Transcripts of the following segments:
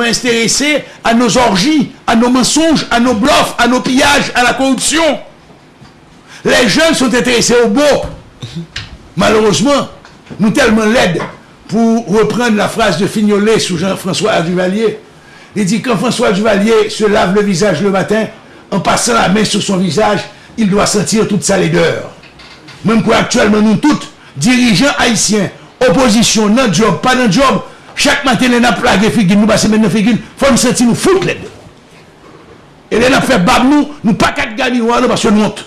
intéressés à nos orgies, à nos mensonges, à nos bluffs, à nos pillages, à la corruption. Les jeunes sont intéressés au beau. Malheureusement, nous tellement laides pour reprendre la phrase de Fignolet sous Jean-François Duvalier. Il dit quand François Duvalier se lave le visage le matin, en passant la main sur son visage, il doit sentir toute sa laideur. Même quoi actuellement nous toutes, dirigeants haïtiens, opposition, non job, pas non job, Chak maten lè nan plage figil, nou basè men nan figil, fò m senti nou fout lè. E lè nan fè bab nou, nou pa kat gani wè, nou basè nou ont.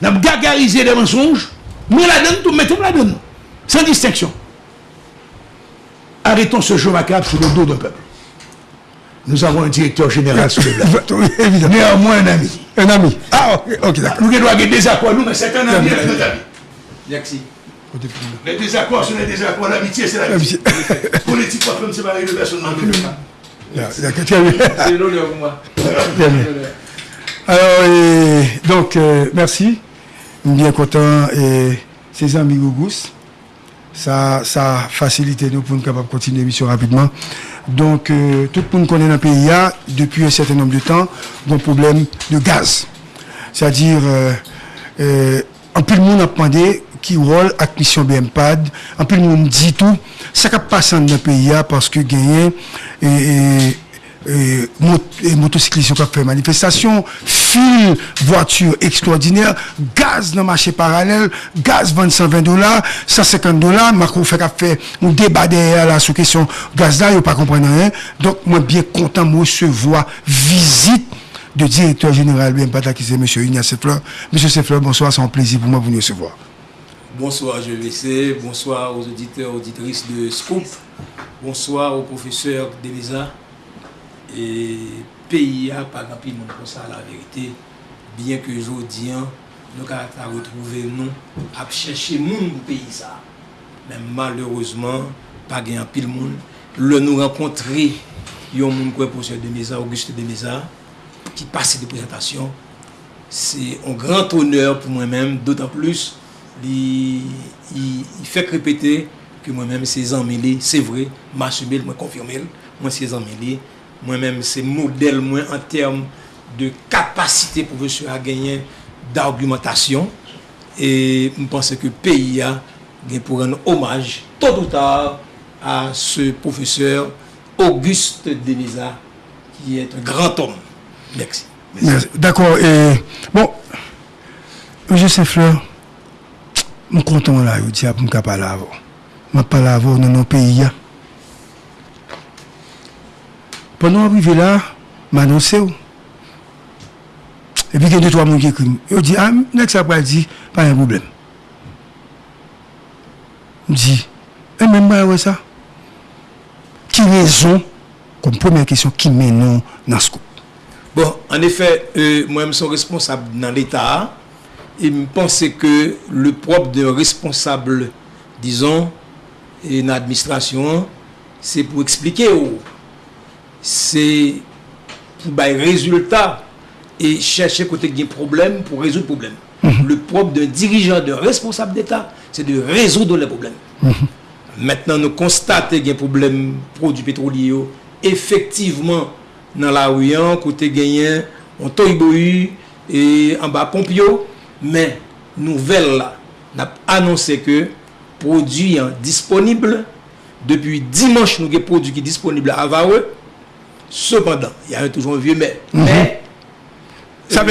Nan m gagarize de mensonj, nou la den, tout mette m la den. San disteksyon. Arrêtons ce jeu macabre sous le dos d'un peuple. Nous avons un directeur général sur le peuple. Néanmoins un ami. Un ami. Ah, ok, ok, d'accord. Nous devons des accords, nous, mais c'est un ami, un ami. Merci. Les désaccords sont les désaccords, l'amitié c'est l'amitié. Politique, pas comme séparer de personnes dans le C'est l'honneur pour moi. Alors, et, donc, euh, merci. Bien content. Et ces amis Gougous, ça, ça a facilité nous pour nous capables de continuer l'émission rapidement. Donc, euh, tout le monde connaît dans le pays, depuis un certain nombre de temps, un problème de gaz. C'est-à-dire, euh, euh, en plus, le monde a demandé qui rôle avec mission BMPAD. En plus, monde dit tout. Ça ne passe dans le pays parce que gagné et, et, et motocyclistes qui ont fait manifestation, fil, voiture extraordinaire, gaz dans le marché parallèle, gaz 120 dollars, 150 dollars, Macron fait fait un débat derrière la sous question gaz là, il pas comprendre rien. Donc, moi, bien content de recevoir visite de directeur général BMPAD qui c'est M. Ignace Sefleur. M. Sefleur, bonsoir, c'est un plaisir pour moi de vous recevoir. Bonsoir GVC, bonsoir aux auditeurs, auditrices de Scoop, bonsoir aux professeurs Denisa et PIA, pas grand non pour ça la vérité, bien que aujourd'hui, nous avons retrouvé nous à chercher monde pour pays ça. Mais malheureusement, pas grand pile monde. Le nous rencontrer, il y a un monde qui professeur Denisa, Auguste Denisa, qui passe des présentations. C'est un grand honneur pour moi-même, d'autant plus li fèk repete ki mwen mèm se zanmeli, se vre, mwen asumel, mwen konfirmel, mwen se zanmeli, mwen mèm se model mwen an term de kapasite pou vè sou a genyen d'argumentasyon e mwen panse ke peyi a gen pou ren omaj tot ou tar a se professeur Auguste Delisa qui est un grand homme. Merci. D'accord. Bon, M. Saint-Fleur, Mwen kontan la yo diya pou mwen ka pala avon. Mwen pala avon nan nan peyi ya. Pwennan aprive la, mwen anonse yo. Epi gen de to a moun ki krim. Yo di, a, nek sa pral di, pa yon problem. Di, e men mwen wè sa. Ki rezon, kom pwemè kesyon, ki menon nan skoup. Bon, an efè, euh, mwen mson responsab nan l'Etat a, Et je pense que le propre d'un responsable, disons, et une administration, c'est pour expliquer, c'est pour les résultats et chercher côté des problèmes pour résoudre le problème. Mm. Le propre d'un dirigeant, d'un responsable d'État, c'est de résoudre les problèmes. Mm. Maintenant, nous constatons qu'il y a un problème produits pétroliers, effectivement, dans la rue, côté gagnant, on toiboyu et en bas Pompio, men nouvel la nap anonse ke produyen disponible depi dimanche nou ge produy ki disponible avawe sepandan, yare toujoun vie men mm -hmm. sa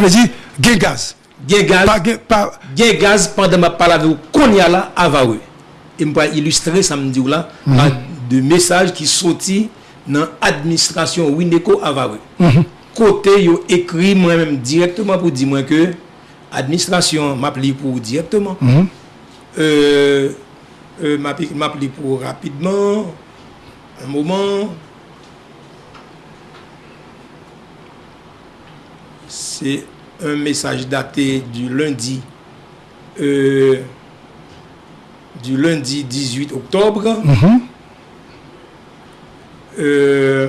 vezi euh, gen gaz gen gaz pa, gen, pa... gen gaz pandan ma palave ou konya la avawe e mpa ilustre samdi ou la mm -hmm. de mesaj ki soti nan administrasyon Wineko avawe mm -hmm. kote yo ekri mwen mwen direktman pou di mwen ke administration m'appelle pour directement. Mm euh, euh, m'appelle pour rapidement. Un moment. C'est un message daté du lundi. Euh, du lundi 18 octobre. Mm euh,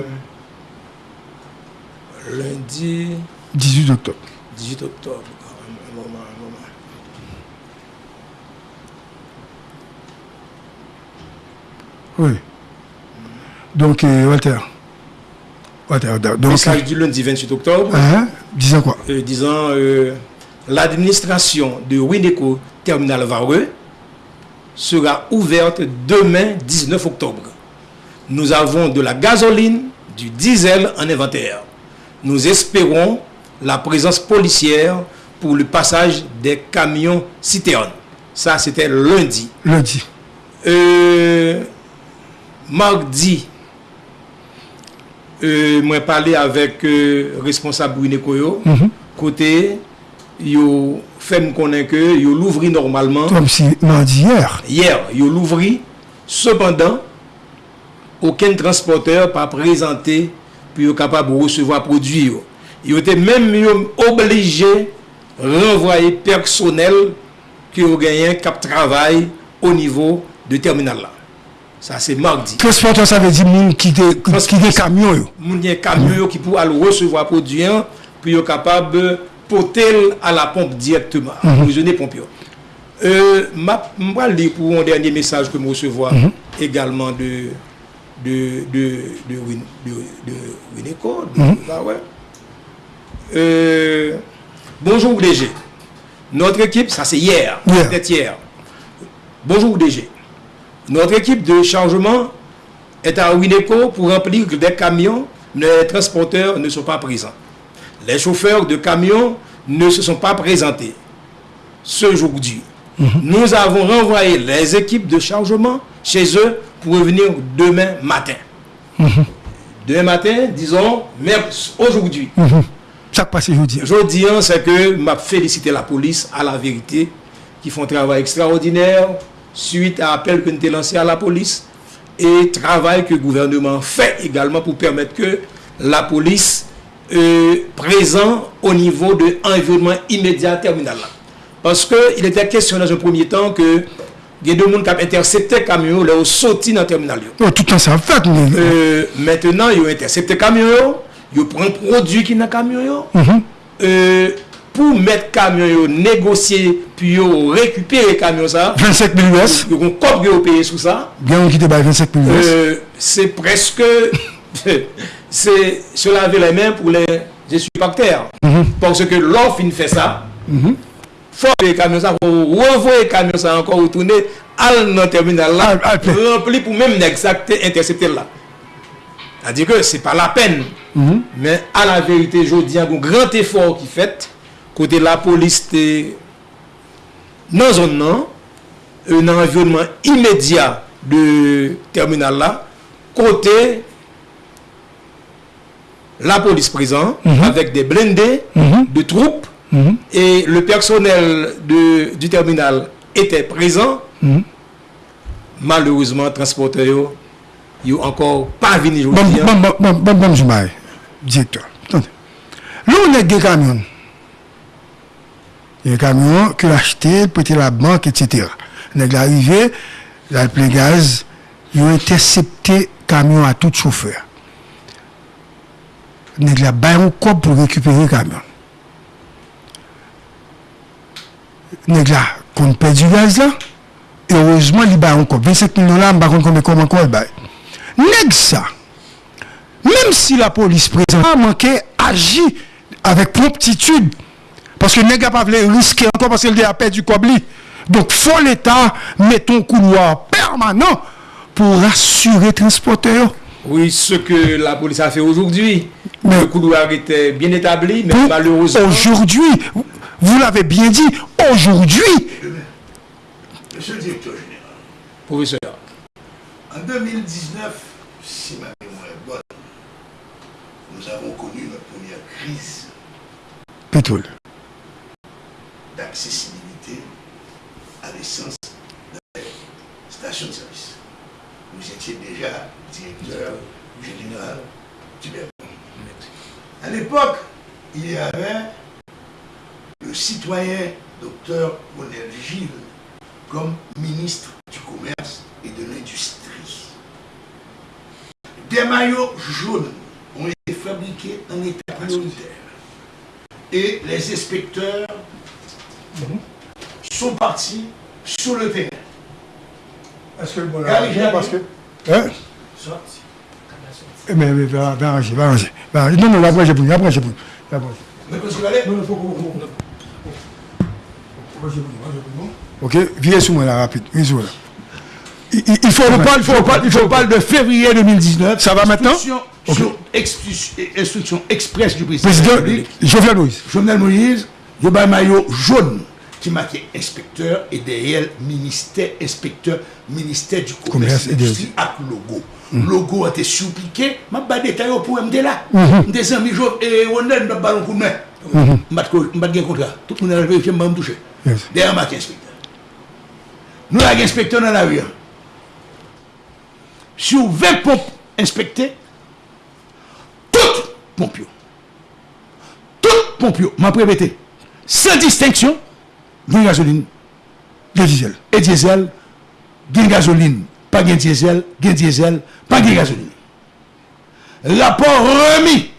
lundi 18 octobre. 18 octobre. Oui. Donc, euh, Walter? Walter, donc. Message du lundi 28 octobre. Hein? Disant quoi? Euh, Disant euh, l'administration de Wineco Terminal Vareux sera ouverte demain 19 octobre. Nous avons de la gasoline, du diesel en inventaire. Nous espérons la présence policière pour le passage des camions citernes. Ça, c'était lundi. Lundi. Euh, mardi, euh, moi parlé avec euh, responsable Bruné Koyo, mm -hmm. côté, yo fait me connaître que yo l'ouvri normalement. Comme si mardi hier. Hier, yo l'ouvri. Cependant, aucun transporteur pas présenté pour capable de recevoir produit. Yo était même obligé renvoyer personnel qui ont gagné cap travail au niveau de terminal là. Ça c'est mardi. Transporteur ça veut dire moun qui des camions yo. Moun gen des camions qui pour aller recevoir produit pour yo capable porter à la pompe directement, mhm. emprisonner mm -hmm. pompier. Euh, ma, ma lire pour un dernier message que je recevoir mm -hmm. également de de de de, de, de, de, de, de, de, de, de, de, de, bonjour DG. Notre équipe, ça c'est hier, Hier. peut-être hier. Bonjour DG. Notre équipe de chargement est à Wineco pour remplir des camions. Les transporteurs ne sont pas présents. Les chauffeurs de camions ne se sont pas présentés ce jour-ci. Nous avons renvoyé les équipes de chargement chez eux pour revenir demain matin. Demain matin, disons, mais aujourd'hui. Ça passe aujourd'hui. Je dis, hein, c'est que m'a félicité la police à la vérité, qui font un travail extraordinaire suite à l'appel que nous avons lancé à la police et travail que le gouvernement fait également pour permettre que la police euh, présent au niveau de l'environnement immédiat terminal. Parce qu'il était question dans un premier temps que il y a deux personnes qui ont intercepté le camion, ont sorti dans le terminal. Oh, tout le temps, ça fait. mais- Euh, maintenant, ils ont intercepté le camion, yo pren prodwi ki nan kamyon yo, mm -hmm. euh, pou met kamyon yo negosye, pi yo rekupere kamyon sa, 25 mil US, yo kon kop yo peye sou sa, gen yon ki te bay 25 mil US, euh, se preske, se se lave le men pou le jesupakter, mm -hmm. parce ke lor fin fe sa, mm -hmm. fò pe kamyon sa, revoye kamyon sa ankon, ou toune al nan terminal la, rempli pou mèm n'exakte, intercepte la, C'est-à-dire que c'est pas la peine. Mais à la vérité, je dis un grand effort qui fait, côté la police, dans la zone, un environnement immédiat de terminal là, côté la police présent, avec des blindés, de troupes, et le personnel de, du terminal était présent. Malheureusement, transporteur, yo ankor pa vini joun diyan. Bon, bon, bon, bon, bon, jimay, direktor. Loun e gen kamyon. Gen kamyon ke l'achete, pwete la bank, etc. Nèk l'arive, la ple gaz, yo intersepte kamyon a tout choufer. Nèk la bayon kop pou rekupere kamyon. Nèk la, kon pe di gaz la, heurezman li bayon kop. 25 000 dola, mba kon kon me kom anko el bayon. Nèg ça, même si la police présente a manqué, agit avec promptitude. Parce que nèg a pas voulu risquer encore parce qu'il a perdu Kobli. Donc, faut l'État mettre un couloir permanent pour rassurer les transporteurs. Oui, ce que la police a fait aujourd'hui. Le couloir était bien établi, mais malheureusement, Aujourd'hui, vous l'avez bien dit, aujourd'hui, Monsieur le directeur général, professeur, en 2019, si ma mémoire est bonne, nous avons connu notre première crise d'accessibilité à l'essence les stations de service. Vous étiez déjà directeur général du. À l'époque, il y avait le citoyen docteur Monel Gilles comme ministre du Commerce et de l'Industrie. Des maillots jaunes ont été fabriqués en état prioritaire. Et les inspecteurs sont partis sur le terrain. Est-ce que le bon Gary Javier Hein? sorti. Eh, Mais, mais, va, va arranger, va arranger. Non, non, va brancher pour nous. Va brancher. Mais parce qu'il allait- Non, non, faut, nous. Ok, viens sur moi là, rapide. Viens sur moi là. Il, faut On parle, faut on parle, il faut on parle de février 2019. Ça va maintenant sur instruction express du président, de Président. Jovenel Moïse. Jovenel Moïse, je un maillot jaune qui marquait inspecteur et derrière ministère, inspecteur, ministère du Commerce et l'industrie avec logo. Logo a été surpiqué, je vais détailler pour me là. Des amis, je et on a un ballon de main. Je vais un contrat. Tout le monde a vérifié, je vais me toucher. Derrière marqué inspecteur. Nous avons un inspecteur dans la rue. Sur 20 pompes inspectées, toutes pompes, toutes pompes, m'a répété, sans distinction, gain gasoline De diesel. et diesel, gain gasoline, pas gain diesel, gain diesel, pas gain gasoline. Rapport remis.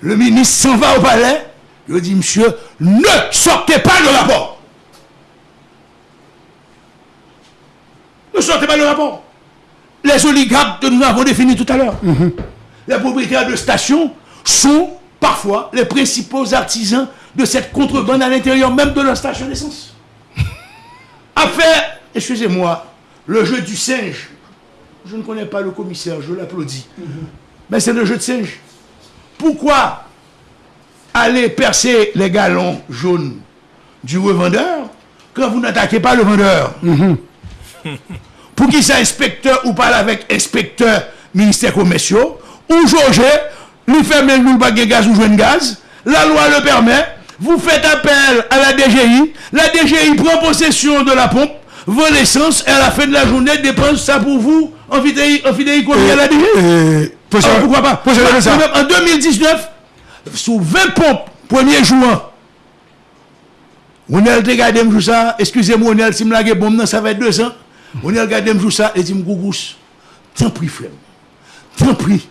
Le ministre s'en va au palais. Je dis, monsieur, ne sortez pas le rapport. Ne sortez pas le rapport. Les oligarques que nous avons définis tout à l'heure, les propriétaires de stations sont parfois les principaux artisans de cette contrebande à l'intérieur même de leur station d'essence. Affaire, excusez-moi, le jeu du singe. Je ne connais pas le commissaire, je l'applaudis. Mais c'est le jeu de singe. Pourquoi aller percer les galons jaunes du revendeur quand vous n'attaquez pas le vendeur? Pour qui ça inspecteur ou parle avec inspecteur ministère commerciaux ou jauger, lui fait même nous baguer gaz ou joindre gaz, la loi le permet, vous faites appel à la DGI, la DGI prend possession de la pompe, vos l'essence et à la fin de la journée dépense ça pour vous en fidéi, en fidéi combien à la DGI Et, ah, pourquoi pas? En 2019, sous 20 pompes, premier a regardé me ça, excusez-moi, on a si me lagué bon, non, ça va être deux ans. On y regardé me joue ça et dit me gougous. T'en prie frère. T'en prie.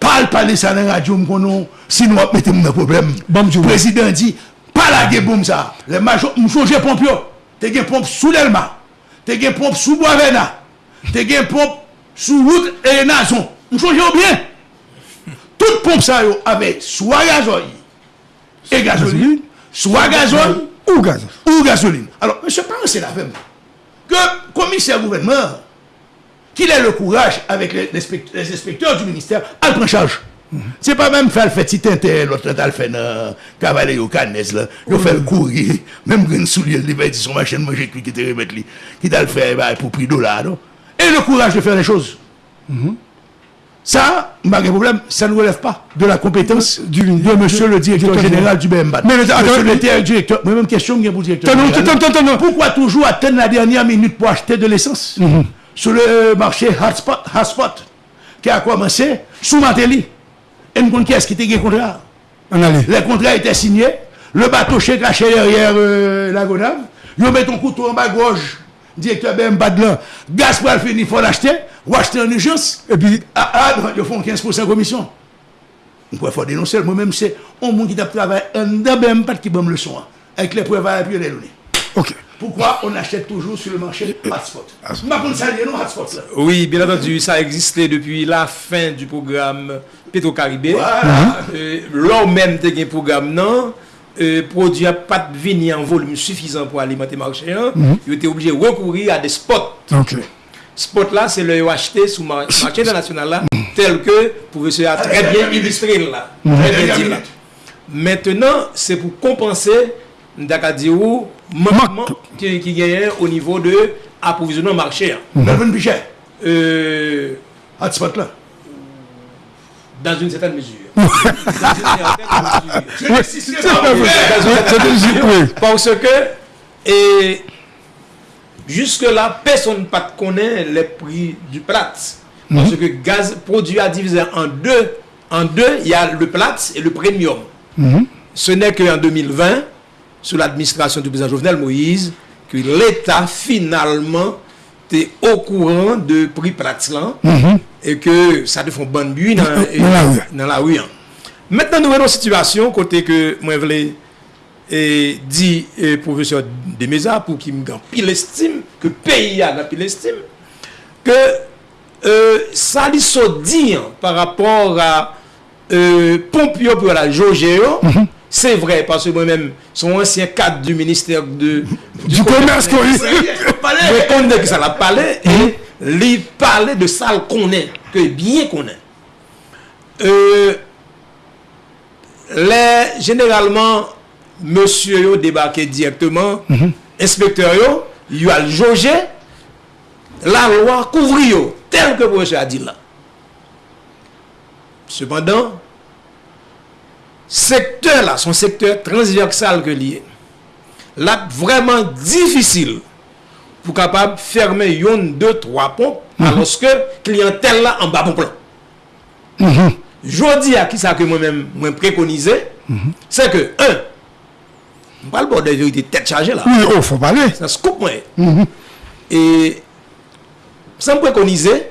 Parle parler ça dans la radio me konon sinon on mettre mon problème. Le président dit pas la gué boum ça. Les major me changer pompe yo. T'es gain pompe sous l'elma. T'es gain pompe sous Boisvena. T'es gain pompe sous route et nason. Me changer bien. Tout pompe ça yo avec soit gazoil et gasoline, soit gazoil ou gazoline. Ou gasoline. Alors monsieur pas c'est la même. que commissaire gouvernement, qu'il ait le courage avec les, les inspecteurs du ministère, à prendre charge. Mm -hmm. Se pa mèm fèl fè titentè, lòt lè tal fè nan euh, kavale yo kanez lè, yo fèl kouri, mèm gren sou li, li bè di son machèn manjè kwi ki te remèt li, ki tal fè pou pri do la, no? E le kouraj non? de fèl lè chòz. Mm -hmm. Ça, malgré problème, ça ne relève pas de la compétence du, de monsieur le directeur général du BMBAT. Mais monsieur le directeur, moi-même question pour le directeur. Pourquoi toujours attendre la dernière minute pour acheter de l'essence sur le marché Hotspot, qui a commencé sous Matéli? Et nous qui est-ce qui était contrat? Les contrats étaient signés, le bateau chez caché derrière euh, la Gonave, ils mettent un couteau en bas gauche. directeur BM Badlan, gaz pour finir, il faut l'acheter, ou acheter en urgence, et puis, ah, ah, ils font 15% commission. Il faut dénoncer, moi-même, c'est un monde qui a travaillé en BM Bad qui bonne leçon, avec les preuves à appuyer les données. Ok. Pourquoi on achète toujours sur le marché hotspot ah, non hotspot Oui, bien entendu, ça existait depuis la fin du programme Petro-Caribé. Voilà. Euh, L'homme même, un programme, non euh, produit n'a pas venu en volume suffisant pour alimenter le marché. hein. Il était obligé de recourir à des spots. Ok. Spot là, c'est le acheté sous mar- marché international là, tel que professeur a très bien illustré là. Très bien dit là. Maintenant, c'est pour compenser Ndakadiou manquement qui, qui gagne au niveau de approvisionnement marché. hein. Melvin Pichet, Euh, là. dans une certaine mesure. Dans une certaine mesure. Parce que, et jusque-là, personne ne connaît les prix du plat. Parce que gaz produit à diviser en deux. En deux, il y a le plat et le premium. Ce n'est qu'en 2020, sous l'administration du président Jovenel Moïse, que l'État finalement te ou kouran de pri plaks lan, mm -hmm. e ke sa te fon ban bui nan, mm -hmm. e, nan la ou yan. Mètnen nou wè nou situasyon, kote ke mwen vle e, di e, profeseur Demeza, pou ki mgan pil estime, ke peyi ya nan pil estime, ke sa li so di an, par rapport a pompyo pou la joje yo, mm -hmm. C'est vrai, parce que moi-même, son ancien cadre du ministère de, du, du commerce, commerce je connais que ça l'a parlé, mm. et mm. il parlait de ça qu'on est, que bien qu'on est. Euh, les, généralement, monsieur yo débarqué directement, mm -hmm. inspecteur yo, yo a jaugé, la loi couvre yo, tel que monsieur a dit là. Cependant, secteur là, son secteur transversal que lié, là vraiment difficile pour capable fermer yon deux trois pompes mm -hmm. alors que clientèle là en bas bon plan. Mm -hmm. Jodi à qui ça que moi-même moi préconisé, mm -hmm. c'est que un on parle pas de vérité tête chargée là. Oui, oh, faut parler. Ça se coupe moi. Mhm. Et ça me préconiser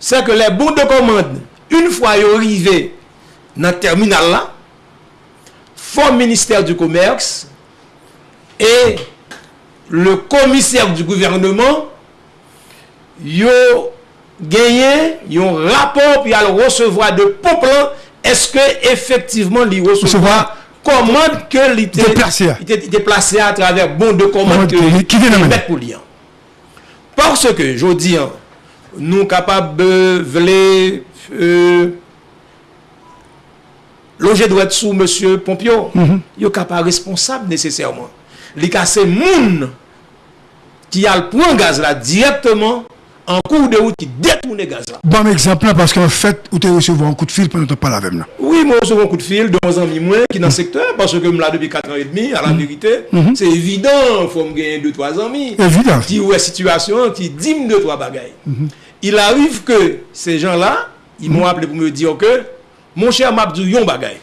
c'est que les bons de commande une fois arrivés dans le terminal là forme ministère du Commerce et le commissaire du gouvernement yo gagné un rapport puis à le recevoir de Poplan est-ce que effectivement li recevoir commande que il était déplacé à travers bon de commande que qui vient pour lui parce que je dis nous capables de euh, loje dwet sou Monsie Pompio, mm -hmm. yo ka pa responsable nesesèrman. Li ka se moun ki al pran gaz la direktman an kou de ou ki detoune gaz la. Bon m'exemple la, paske an fèt ou te resevo an kou de fil, nou te pala vem la. Oui, mou resevo an kou de fil, don zan mi mwen ki nan sektèr, paske m la debi 4 an et demi, a la verite, se evidant, fòm genye 2-3 an mi. Evidant. Ki ou e situasyon, ki dim 2-3 bagay. Il arrive ke se jan la, y m'on mhm. aple pou me diyo ke, Mon chè mabdou yon bagay.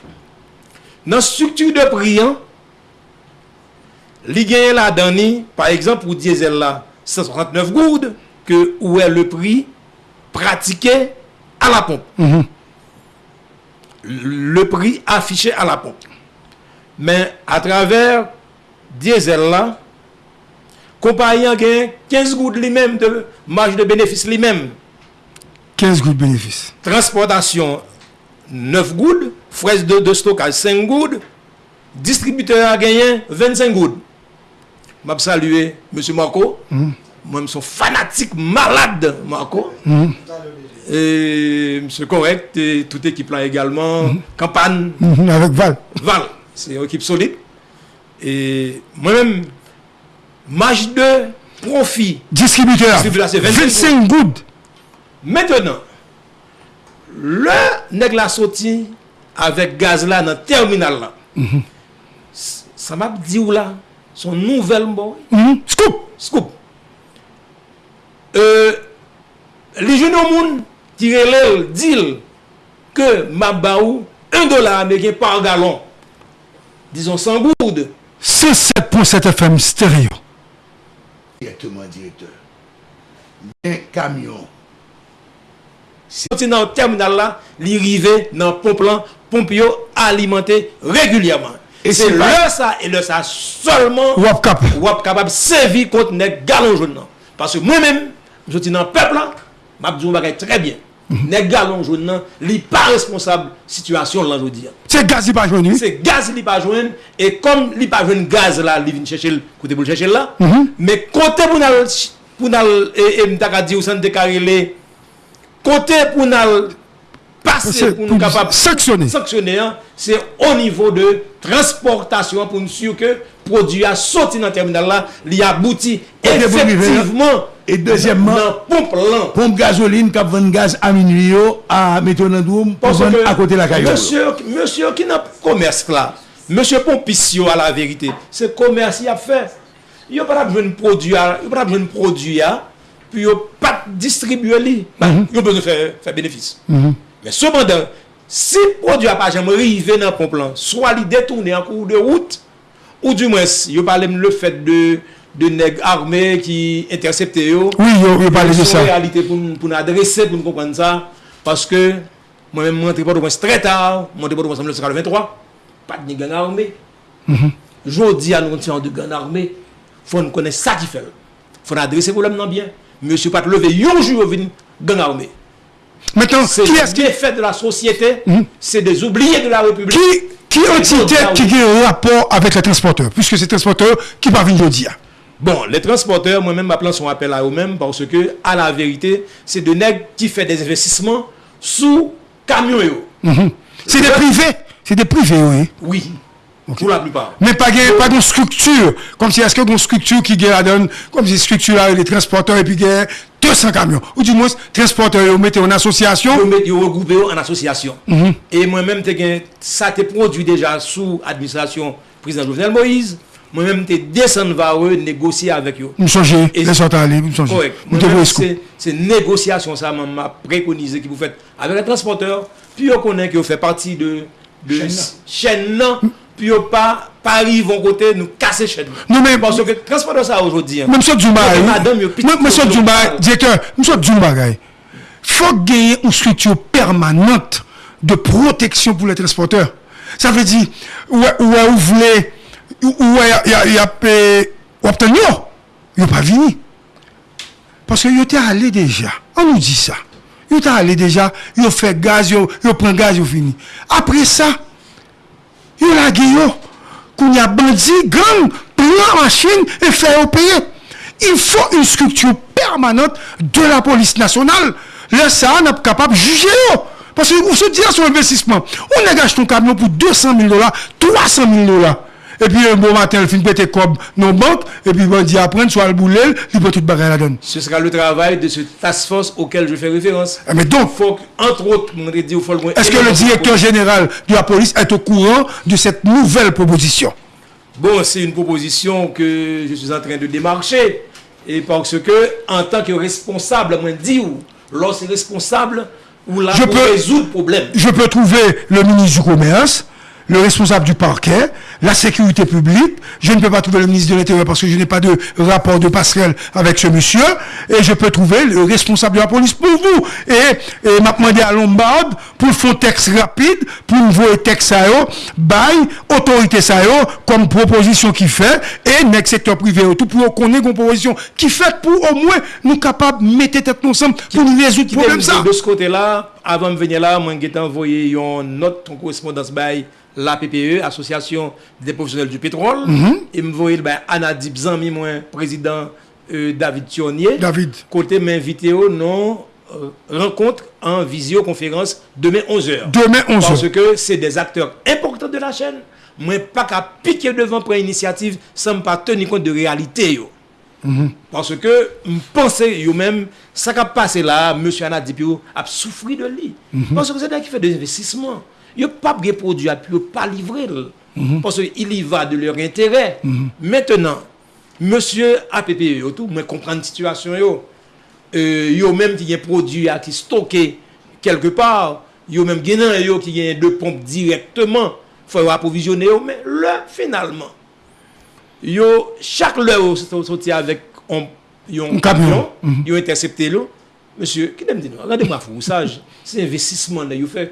Nan struktu de priyan, li genye la dani, par exemple, ou diesel la, 139 goud, ke ou e le pri pratike a la pompe. Mm -hmm. Le pri afiche a la pompe. Men, a traver diesel la, kompanyan genye 15 goud li men de marge de benefis li men. 15 goud benefis. Transportasyon 9 gouttes, frais de, stockage 5 gouttes, distributeur a gagné 25 gouttes. Je saluer M. Marco. Mm. Moi, je suis fanatique malade, Marco. Mm. Et M. Correct, et toute équipe là également. Mm. Campagne. Avec Val. Val, c'est une équipe solide. Et moi-même, match de profit. Distributeur. 25 gouttes. Maintenant, Le neg la soti avèk gaz la nan terminal la. Mm -hmm. Sa map di ou la, son nouvel mboy. Mm -hmm. Scoop! Scoop! Euh, li jounou moun tirelel dil ke map ba ou 1 dola Ameriken par galon. Dizon 100 goud. Se 7.7 FM stereo. Direktement direkteur. Nen kamyon Soti nan terminal la, li rive nan pomp lan, pomp yo alimenter regulyaman. E se lè sa, e lè sa solman wap kap. Wap kapab sevi kont ne galon joun nan. Paske mwen mèm, soti nan pep la, mabdou bagay tre bien. Mhm. Ne galon joun nan, li pa responsable situasyon lan joun diyan. Se gaz li pa joun ni? Se gaz li pa joun, e kom li pa joun gaz la, li vin chèche l, kote pou l chèche l la, me mhm. kote pou nan, pou nan, e mta ka di ou san de karele, Kote pou nan pase pou nou kapap sanksyonè an, se o nivou de transportasyon pou nou sou ke prodou a soti nan terminal la, li abouti efektivman Et deuxièmement, pompe gazoline qui vend gaz à minuit à Métonandoum, à côté de la caillou. Monsieur, monsieur qui n'a pas commerce là, monsieur Pompissio à la vérité, c'est commerce qu'il a fait. Il n'y a pas besoin de produit, il n'y a pas besoin de produit. puis ils pas distribuer li. Bah, mm -hmm. ils ont besoin de faire, faire bénéfice. Mm -hmm. mais cependant si le produit n'a pas jamais arrivé dans le plan soit il détourné en cours de route ou du moins il parle le fait de de nègres armés qui interceptent eux oui il parle de ça. réalité pour pour adresser pour comprendre ça. Parce que moi-même je suis pas de très tard je suis pas de 1983 pas de gang armé mm -hmm. je dis à nous de gang armé faut nous connaître ça qui fait. Faut adresser le problème non bien. Byen. Monsie pat leve yonjou vin gang armé. Maintenant, C'est qui est-ce qui, défait de la société, c'est des oubliés de la République. qui, qui entité qui a un rapport avec les transporteurs? Puisque c'est transporteurs qui parlent venir dire. Bon, les transporteurs, moi-même, ma plan son appel à eux-mêmes parce que, à la vérité, c'est de nègres qui fait des investissements sous camions. yo. C'est des privés. C'est des privés, oui. Oui, Pour la plupart. Mais pas pas de structure. Comme si, est-ce que une structure qui donne, comme si structure là, les transporteurs et puis 200 camions. Ou du moins, transporteurs, ils mettent en association. Ils regroupent en association. Mhm. Et moi-même, ça t'est produit déjà sous administration président Jovenel Moïse. Moi-même, t'es descendu vers eux, négocier avec eux. Nous changer, les sortir aller, nous changer. Correct. Moi-même, c'est négociation, ça m'a préconisé que vous faites avec les transporteurs. Puis on connaît que vous faites partie de, de chaîne. puis pas Paris vont côté nous casser chez nous. Non mais parce que transporteur ça aujourd'hui. Mais monsieur Djoumba, madame monsieur Djoumba, directeur, monsieur Djoumba, faut gagner une structure permanente de protection pour les transporteurs. Ça veut dire ouais ouais vous voulez ouais il y a il y a obtenir, il pas fini. Parce que était allé déjà. On nous dit ça. Ils étaient allé déjà, ils ont fait gaz, ils ont pris gaz, ils ont fini. Après ça, Yo la giyo, koun ya bandi, gang, pran machin e fè yo peye. Il fò yon struktur permanent de la polis nasyonal. Le sa an ap kapap juje yo. Pase ou se diya sou investisman, ou negaj ton kamyon pou 200 000 dola, 300 000 dola. Et puis, un bon matin, il finit péter comme nos banques, et puis, il dit après, soit le boulet, il peut tout bagarre la donne. Ce sera le travail de ce task force auquel je fais référence. Eh, Mais donc, faut entre autres, on est-ce que le directeur général de la police est au courant de cette nouvelle proposition? Bon, c'est une proposition que je suis en train de démarcher. Et parce que, en tant que responsable, moi, dit ou, lorsque responsable, ou là, Je peux- résoudre le problème. je peux trouver le ministre du Commerce, le responsable du parquet, la sécurité publique. Je ne peux pas trouver le ministre de l'Intérieur parce que je n'ai pas de rapport de passerelle avec ce monsieur. Et je peux trouver le responsable de la police pour vous. Et, et m'a demandé à Lombard pour faire texte rapide, pour envoyer texte à eux, bail, autorité ça comme proposition qui fait, et le secteur privé, tout pour qu'on ait une proposition qui fait pour au moins nous capables de mettre tête ensemble pour nous résoudre le problème. De ce côté-là, avant de venir là, moi, j'ai envoyé une note en correspondance by la PPE, Association des professionnels du pétrole, mm -hmm. et me voyez ben, Anna Dibzan, moi, président euh, David Thionnier. David. Côté m'invité au non euh, rencontre en visioconférence demain 11h. Demain 11h. Parce que c'est des acteurs importants de la chaîne. Moi, pas qu'à piquer devant pour initiative sans pas tenir compte de réalité. Yo. Mm -hmm. Parce que je pense même, ça qui a passé là, M. Anadipio a souffert de lui. Mm -hmm. Parce que c'est là qui fait des investissements. Yo pas de produit, puis pas livré. Mm -hmm. Parce qu'il y va de leur intérêt. Mm -hmm. Maintenant, monsieur APP, yo tout, moi comprendre la situation, yo. Euh, yo même qui a un produit qui stocké quelque part, yo même gagnant yo qui a deux pompes directement, faut approvisionner yo, mais là, finalement, yo, chaque l'heure, sorti avec un, un camion, mm -hmm. yo intercepté l'eau. Monsieur, qui me dit, non? regardez-moi, fou, sage, c'est investissement là, yo fait.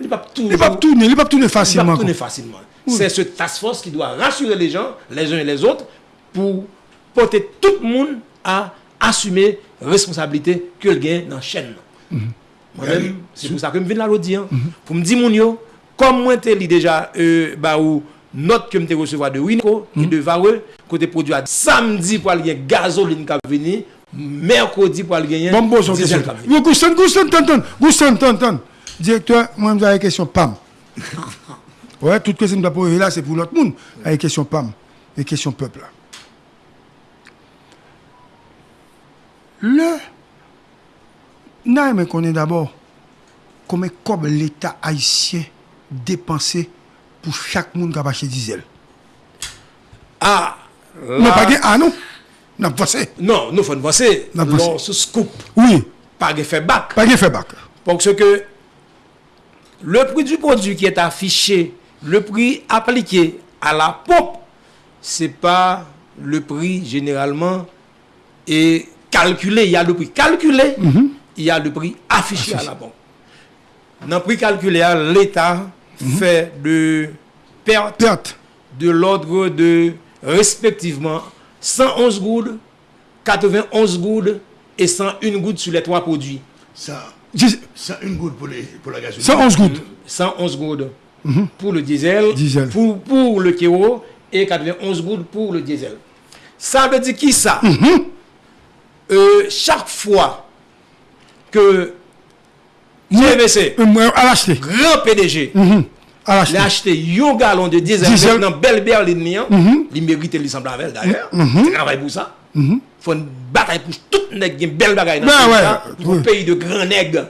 Il va commerce, il va tourner, il tourner il va facilement. tourner facilement. C'est ce task force qui doit rassurer les gens, les uns et les autres, pour porter tout le monde à assumer responsabilité que le gain dans la chaîne. Moi-même, c'est pour ça que je viens là l'autre dire. Pour me dire, mon yo, comme moi, je déjà, euh, bah, ou, note que je recevoir de Winco et de Vareux, côté produit à samedi pour aller gasoline qui venir, mercredi pour aller gagner Bon, bon, question. qui venu. Yo, Direkteur, mwen mwen a yon kesyon PAM. Ouè, ouais, tout kesyon mwen apou yon la, se pou lot moun. A yon kesyon PAM, yon kesyon pepl la. Le, nan yon men konen d'abord, konen kob l'Etat Haitien depanse pou chak moun kapache dizel. Ah! Non, pa gen anon. Nan vwase. Non, nou fwen vwase. Nan vwase. Lons scoop. Oui. Pa gen febak. Pa gen febak. Ponk se ke... le prix du produit qui est affiché, le prix appliqué à la pompe, c'est pas le prix généralement est calculé. Il y a le prix calculé, il y a le prix affiché à la pompe. Dans le prix calculé, l'État fait de perte Perte. de l'ordre de respectivement 111 goudes, 91 goudes et 101 gouttes sur les trois produits. Ça, Dix- ça une goutte pour, les, pour la gasoline. 111 gouttes. 111 gouttes pour le diesel, Diesel. Pour, pour le kéro et 91 gouttes pour le diesel. Ça veut dire qui ça? Euh, Chaque fois que GVC, Euh, l'acheter. grand PDG, l'a l'acheter. acheté un gallon de diesel, Diesel. dans belle berline, li, hein, il mérite avec d'ailleurs. Il travaille pour ça. Faut une bataille pour tout nèg qui belle bagaille dans le pays, de grands nègres.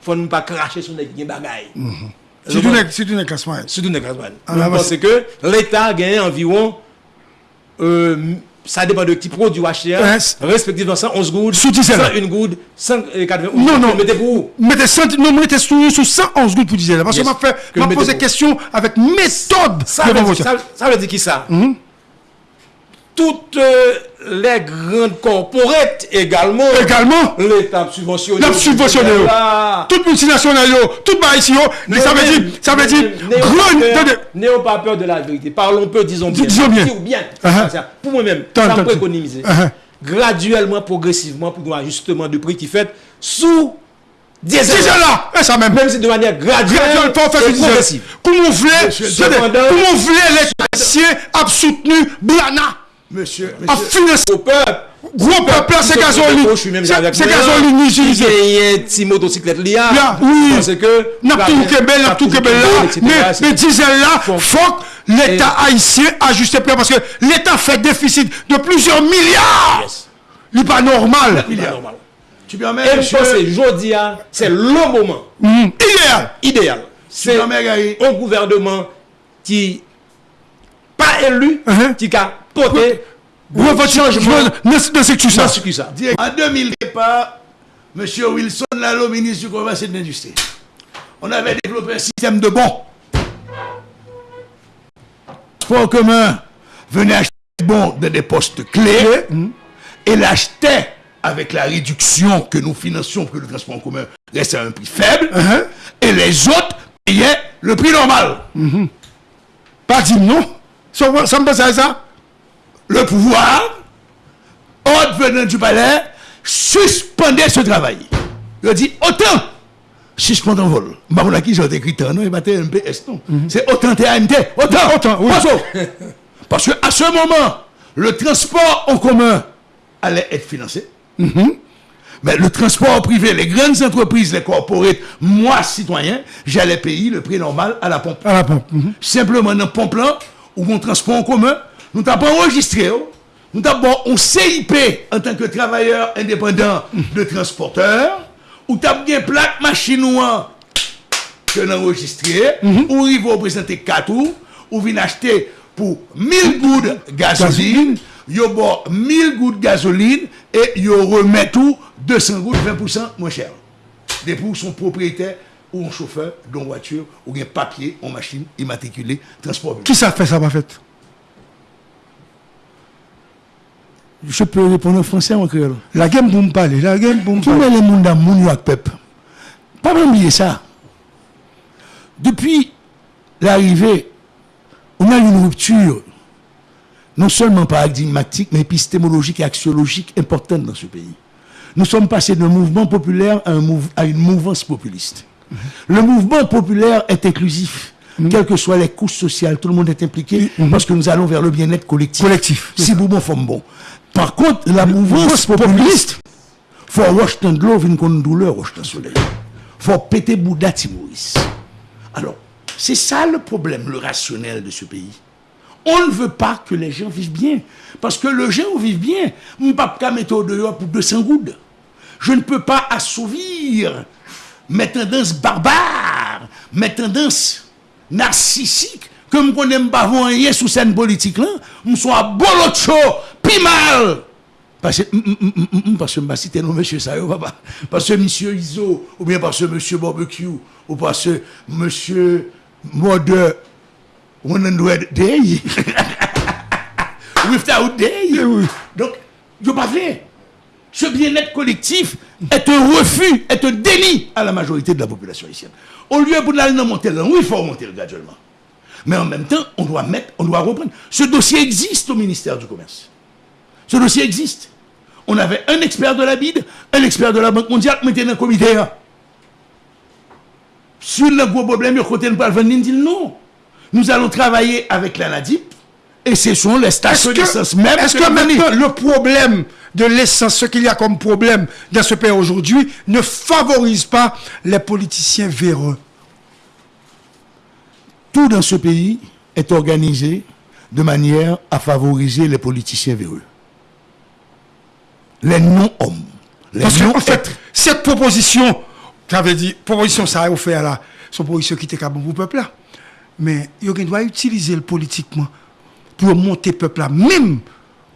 Faut ne pas cracher sur nèg qui bagaille. C'est une classement. Surtout dans Casbane. Ah, là, Parce que l'État gagne environ, euh, ça dépend de qui produit acheter, respectivement 111 gouttes, Sous diesel. 101 gouttes, 180 Non, non. Mettez pour où? Mettez 100 non, mettez sous, sous 111 gouttes pour diesel. Parce que m'a fait, m'a posé question avec méthode. ça veut, dire, promotion. ça, ça veut dire qui ça? Toutes euh, les grandes corporates également, Également, l'État subventionné. L'a subventionné, oh. Là. toute multinationale, yo, toute bah ici, mais ça veut dire, ça veut dire, N'ayons pas peur de la vérité. Parlons peu, disons bien. Disons bien. Uh-huh. Pour moi-même, ça me économiser. Uh-huh. Graduellement, progressivement, pour un ajustement de prix qui fait sous diesel. diesel là, et ça même. Même si de manière graduelle, Graduel, pas faire progressive. Comment vous voulez, comment voulez les a soutenu Blana, Monsieur, a monsieur, financé, Au peuple. gros peuple, c'est même c'est c'est gasoline Qui utilisé. gagne petit motocyclette là. Oui. Parce que. N'a tout Québec, n'a tout Québec là, mais diesel là, que l'État haïtien ajuste prix parce que l'État fait déficit de plusieurs milliards. Il n'est pas normal. C'est pas normal. tu permets, Et je monsieur, pense que aujourd'hui, hein, c'est le moment Mhm. Idéal. idéal. C'est un gouvernement qui pas élu, qui a porté votre changement. Ne ne sais que ça? En 2000 départ, M. Wilson Lalo, ministre du Commerce et de l'Industrie, on avait développé un système de bons. Transport commun venait acheter des bons dans des postes clés et l'achetait avec la réduction que nous financions pour que le transport en commun reste à un prix faible Uh-huh. et les autres payaient le prix normal. Pas dit non. Ça, ça me passe à ça. le pouvoir, ordre venant du palais, suspendait ce travail. Il a dit autant suspendre en vol. Je pas qui j'ai écrit non, il m'a dit MPS, non. C'est autant TAMT, autant, Autant, oui. Parce qu'à ce moment, le transport en commun allait être financé. Mais le transport privé, les grandes entreprises, les corporates, moi, citoyen, j'allais payer le prix normal à la pompe À la pompe. Mhm. simplement dans pompe là, ou mon transport en commun, nous t'avons pas enregistré, oh. nous avons un CIP en tant que travailleur indépendant de transporteur, ou t'as bien plaque machine noire que nous enregistré, ou il va présenter 4 ou, ou vient acheter pour 1000 gouttes gasoline, yo bon 1000 gouttes gasoline, et yo remet tout 200 gouttes 20% moins cher. Des pour son propriétaire ou un chauffeur d'une voiture ou un papier en machine immatriculée transport. Qui ça fait ça, pas fait Je peux répondre en français ou en créole La game pour me parler. La game pour me Tout parler. le monde dans mon avec peuple. Pas oublier ça. Depuis l'arrivée, on a une rupture, non seulement paradigmatique, mais épistémologique et axiologique importante dans ce pays. Nous sommes passés d'un mouvement populaire à, un mouv- à une mouvance populiste. Le mouvement populaire est inclusif. Quelles que soient les couches sociales, tout le monde est impliqué parce que nous allons vers le bien-être collectif. Collectif. Si vous bon, femme bon. Par contre, la mouvance populiste, faut rejeter de l'eau, une douleur, le soleil. faut péter Bouddha Timoris. Alors, c'est ça le problème, le rationnel de ce pays. On ne veut pas que les gens vivent bien. Parce que les gens vivent bien. Peux pas mettre au dehors pour 200 gouttes. Je ne peux pas assouvir mes tendances barbares, mes tendances narcissiques, que je connais pas rien sous scène politique là, je suis bolocho, puis mal. Parce que, parce que je cité non monsieur ça, papa. Parce que monsieur Iso, ou bien parce que monsieur Barbecue, ou parce que monsieur Mode, One Day. Without Day. Donc, je ne pas fait. Ce bien-être collectif est un refus, est un déni à la majorité de la population haïtienne. Au lieu pour l'aller monter oui, il faut remonter graduellement. Mais en même temps, on doit mettre, on doit reprendre. Ce dossier existe au ministère du Commerce. Ce dossier existe. on avait un expert de la BID, un expert de la Banque mondiale, dans le comité. hein. Sur le gros problème, il côté de dit non. Nous allons travailler avec la NADIP et ce sont les stations d'essence même. est-ce que maintenant le problème de l'essence, ce qu'il y a comme problème dans ce pays aujourd'hui, ne favorise pas les politiciens véreux? Tout dans ce pays est organisé de manière à favoriser les politiciens véreux. Les non-hommes. Parce en fait, cette proposition, j'avais dit, proposition ça a offert là, une proposition qui était capable pour le peuple là. Mais il doit utiliser le politiquement pour monter le peuple là, même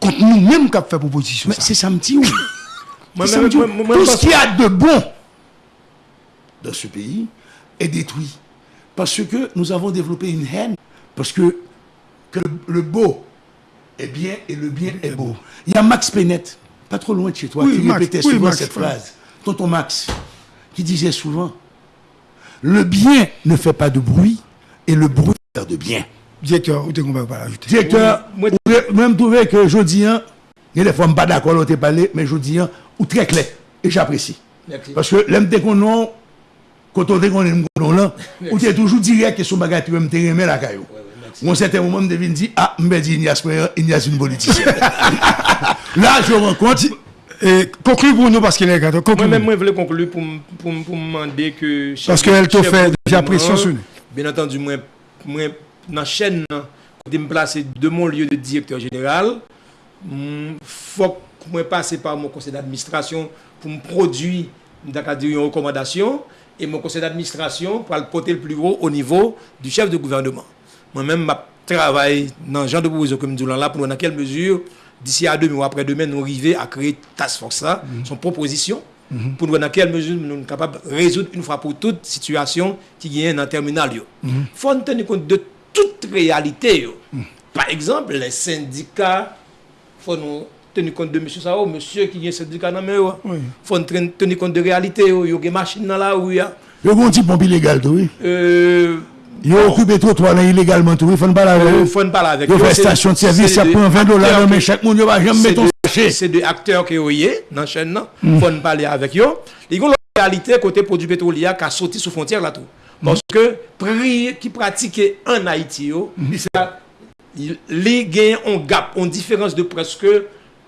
contre nous-mêmes qui avons fait proposition. Mais c'est ça me dit, oui. Tout ce qu'il y a de bon dans ce pays est détruit. Parce que nous avons développé une haine. Parce que, que le, le beau est bien et le bien est beau. Il y a Max Pennett, pas trop loin de chez toi, Oui, qui Max, répétait oui, souvent Max, cette phrase. Tonton Max, qui disait souvent Le bien ne fait pas de bruit et le bruit fait de bien. Direkteur, ou te kon pa pa ajoute? Direkteur, mwen m touve ke jodi an, nye le fòm pa d'akol ou te pale, men jodi an, ou tre kle, e j'apresi. Paske lèm te konon, koto te konon m konon lan, ou te toujou direk ke sou bagay ti wèm te remè la kayo. Mwen sete mouman m devine di, a, ah, m be di Ignace Meyer, Ignace un politisyen. La, jò renkont, konklu pou nou paske lè gato, konklu. Mwen mwen vle konklu pou m mande ke... Paske el to fè, j'apresi ansou. Ben antan du mwen... nan chen nan, kote m plase de mon liyo de direktor general, fok mwen pase par mwen konsey d'administrasyon pou m prodwi m da ka diri yon rekomandasyon, e mwen konsey d'administrasyon pou al pote l plus gros o nivou du chef de gouvernement. Mwen men m ap travay nan jan de Bouzo Komidou lan la pou nan kel mesur, disi a 2 ou apre 2 men nou rive a kreye task force la, mm -hmm. son proposisyon, Mm -hmm. pour nous dans quelle mesure nous sommes capables de résoudre une fois pour toutes situation qui est dans le terminal. Il mm -hmm. faut tenir compte de tout realite yo. Mm. Par exemple, le syndika, fò nou teni kont de M. Sao, M. ki gen syndika nan men yo, oui. fò nou teni kont de realite yo, yo gen machin nan la ou ya. Yo kon ti pompi legal tou, oui? Euh... Yo okube trotwa nan ilegalman tou, fon bala vek. Yo fè stasyon de servis, ya pon 20 dolar nan men chak moun, yo va jem meton sachè. Se de akteur ki yo ye nan chen nan, fon bala avek yo. Yon lò realite kote produ petrolier ka soti sou fontyèr la tou. Tout. Parce que prix qui pratiqué en Haïti, ça, il- les gains ont gap, ont différence de presque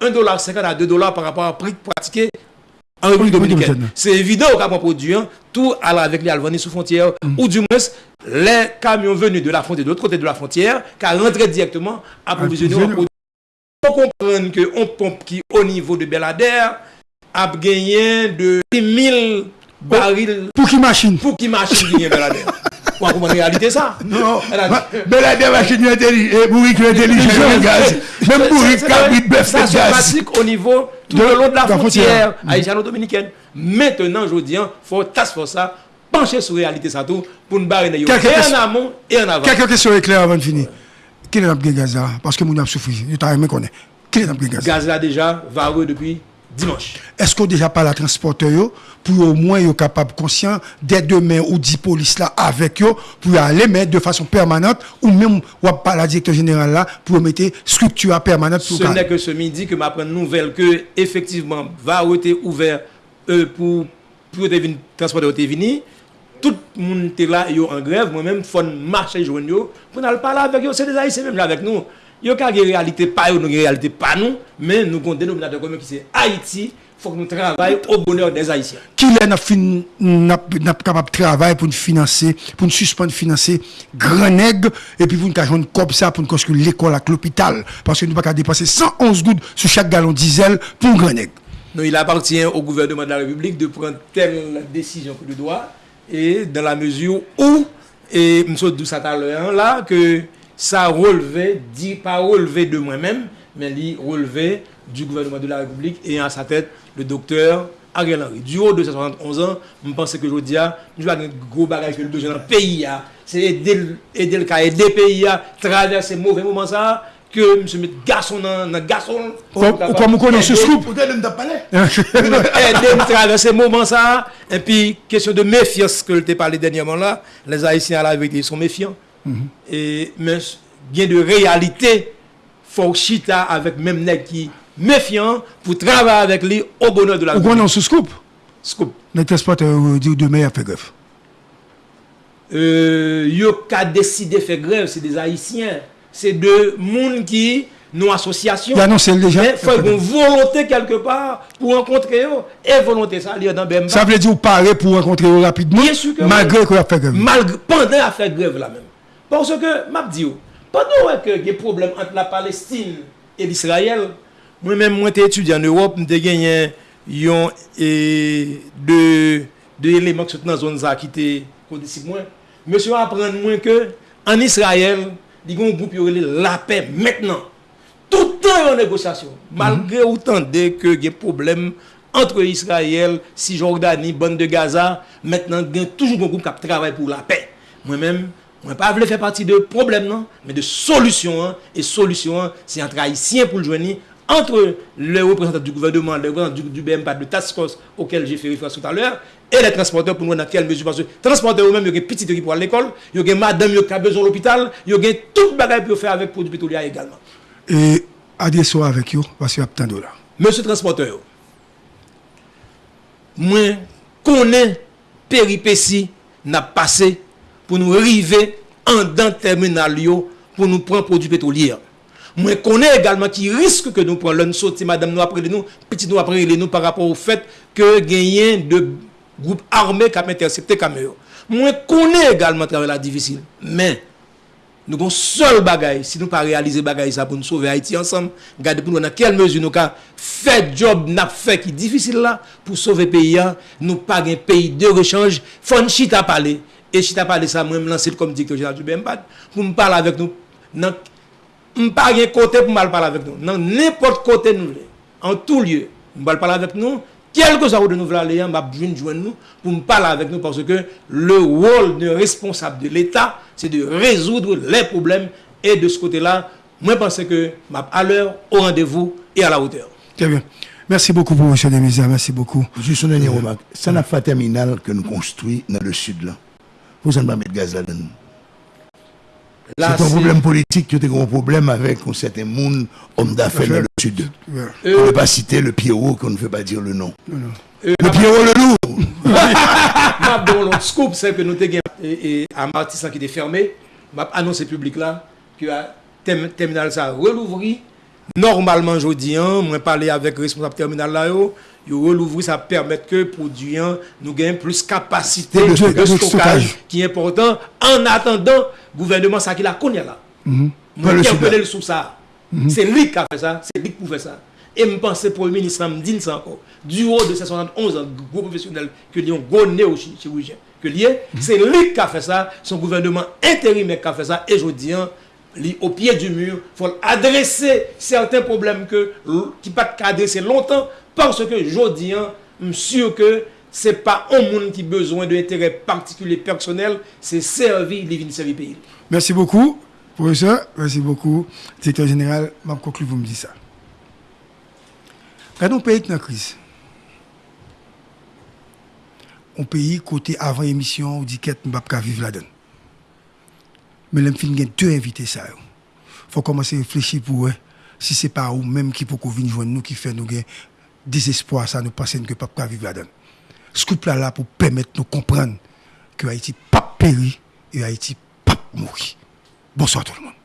1,50$ à 2$ par rapport à prix pratiqué en République dominicaine. C'est évident au Cap produit, hein, tout avec les Albanais sous frontière, ou du moins les camions venus de la frontière, de l'autre côté de la frontière, qui rentrent directement approvisionner Approvisionner. Il faut comprendre qu'on pompe qui, au niveau de Belader, a gagné de 1000 barils Pour qui machine? Pour qui machine qui vient Belader. La réalité ça? Non, Elle a dit- mais la démachine intelligente, bourrique intelligent, gaz. Même bourrique cabrit bœuf Ça se pratique au niveau tout De- le long de la frontière. frontière haïtiano-dominicaine. Maintenant, je dis, il faut task pour ça, pencher sur la réalité ça tout, pour nous barrer et en amont et en avant. Quelques questions éclairées avant de finir. Quel est notre gaz là Parce que nous avons souffert. Nous avons aimé connaître. Quel est notre gaz Gaz là déjà, vareux depuis dimanche. Est-ce qu'on déjà parle à transporteur yo, pour au moins yo capable conscient dès demain ou 10 police là avec eux pour aller mettre de façon permanente ou même ou pas la directeur général là pour mettre structure permanente pour Ce n'est que ce midi que m'apprend nouvelle que effectivement va été ouvert euh, pour pour vini. Tout le monde était là en grève, moi-même faut marcher joindre pour aller parler avec eux, c'est des haïtiens même là avec nous. Yo ka gen réalité pas yo, nous gen réalité pas nous, mais nous avons un dénominateur commun qui c'est Haïti, faut que nous travaillions au bonheur des haïtiens. qui est capable de travailler pour nous financer pour nous suspendre financer grand nègre et puis pour nous joindre comme ça pour nous construire l'école avec l'hôpital parce que nous pas qu'à dépenser 111 gouttes sur chaque gallon diesel pour grand nègre Non, il appartient au gouvernement de la République de prendre telle décision que le doit et dans la mesure où, et M. À l'heure, là, que ça relevait, dit pas relevé de moi-même, mais il relevait du gouvernement de la République et à sa tête le docteur Ariel Henry. Du haut de ses 71 ans, je pense que je dis, je vais un gros bagage que le dans le pays, c'est aider, le- aider le cas, aider le pays à traverser mauvais moments ça, que M. met garçon dans dans garçon. Comme- comme on connaît ce Aider- scoop. Aider traverser moment ça. Et puis, question de méfiance que je t'ai parlé dernièrement là, les Haïtiens à la vérité ils sont méfiants. Et, mais bien de réalité, faut chita avec même nèg qui méfiant pour travailler avec lui au bonheur de la Ou qu'on est sous scoop? Scoop. Les transporteurs euh, demain, a fait grève. Euh, yo ka décidé faire grève, c'est des Haïtiens. C'est de monde qui, nos associations. Il annoncé déjà. Mais faut une volonté quelque part pour rencontrer eux. Et volonté, ça, il dans Bemba. Ça veut dire parler pour rencontrer eux rapidement, Bien sûr que oui. malgré qu'on a fait grève. Malgré, pendant à faire grève là même. Porsè ke, map di yo, panou wè ke ge problem ant la Palestine e l'Israël, mwen mèm mwen te etudye an Europe, mwen te genyen yon e de, de eleman ki sot nan zon za ki te kondisip mwen. Mwen se apren mwen ke, an Israël, di kon goup yo rele la pe mètnen. Toutan yon negosyasyon. Malgre mm -hmm. outan de ke ge problem entre Israël, si Jordani, Bande de Gaza, mètnen gen toujou kon goup kap travay pou la pe. Mwen mèm, Mwen pa vle fè pati de problem nan, men de solusyon an, e solusyon an, se yon trahisyen pou l'jweni, entre le représentant du gouvernement, le représentant du, du BMPAD, le task force auquel j'ai fait référence tout à l'heure, et les transporteurs pour nous dans quelle mesure, parce que transporteurs eux-mêmes, il y a des petites qui pour l'école, il y a des madame qui a besoin de l'hôpital, il y a tout bagaille pour faire avec produits pétroliers également. Et adressons avec vous, parce qu'il y a tant de dollars. Monsieur transporteur, moi, connais péripéties n'a passé pou nou rive an dan terminal yo pou nou pran prodou petrolier. Mwen konen egalman ki risk ke nou pran lon soti madame nou apre le nou, piti nou apre le nou par rapport ou fet ke genyen de group arme kap intersepte kame yo. Mwen konen egalman travè la divisil. Men, nou kon sol bagay, si nou pa realize bagay sa pou nou souve Haiti ansam, gade pou nou nan kel mezu nou ka fè job nap fè ki difisil la pou souve peyi an, nou pa gen peyi de rechange, fon chita pale. Et chita parler ça moi me lancer comme directeur général du BMPAD pour me parler avec nous dans m pa gen kote pou mal parler avec nous. Dans n'importe côté nous voulons. En tout lieu. M parler avec nous. Quel que soit de nous voulons aller, m va venir joindre nous pour me parler avec nous parce que le rôle de responsable de l'État, c'est de résoudre les problèmes. Et de ce côté-là, moi, je pense que m à l'heure, au rendez-vous et à la hauteur. Très bien. Merci beaucoup, professeur Demisa. Merci beaucoup. Juste une dernière remarque. Ça n'a pas terminal que nous construisons dans le sud là. pou san ba met gaz la den. Se ton problem politik, yo te kon problem avek kon sete moun om da fe nan le sud. On ne euh. pa cite le Pierrot kon ne fe pa dire le non. non. Euh, le Pierrot le loup! Mab don lon scoop se ke nou te gen a martisan ki te ferme, mab anonsen publik la ki a euh, terminal sa relouvri. Normalman jodi an, mwen pale avek responsable terminal la yo, yo relouvri, ça permet que produit nous gagne plus capacité de, de, de, stockage, qui est important en attendant gouvernement ça qui la connaît là. Mm -hmm. interpellé le sous ça. Mm -hmm. C'est lui qui a fait ça, c'est lui qui fait ça. Et je pense que le Premier ministre me dit ça encore. Du haut de 771 ans, gros professionnel, que l'on gonné au chirurgien, que c'est lui qui a fait ça, son gouvernement intérimaire qui a fait ça, et je dis, au pied du mur, il faut adresser certains problèmes que, qui ne pas adresser longtemps, parce que je dis, hein, je suis sûr que ce n'est pas un monde qui a besoin d'intérêt particulier personnel, c'est servir, vient servir pays. Merci beaucoup, professeur. Merci beaucoup, directeur général. Je conclue, vous me dites ça. Quand on pays qui est la crise, on pays côté avant émission, on dit qu'on ne peut pas vivre là-dedans. Mais les films ont deux invités ça. Faut commencer à réfléchir pour eux. Si ce n'est pas eux même qui peut venir joindre nous, qui fait nous gagner désespoir, ça nous pense que pas vivre là-dedans. Ce couple là, là pour permettre de nous comprendre que Haïti pas péri et Haïti pas mourir. Bonsoir tout le monde.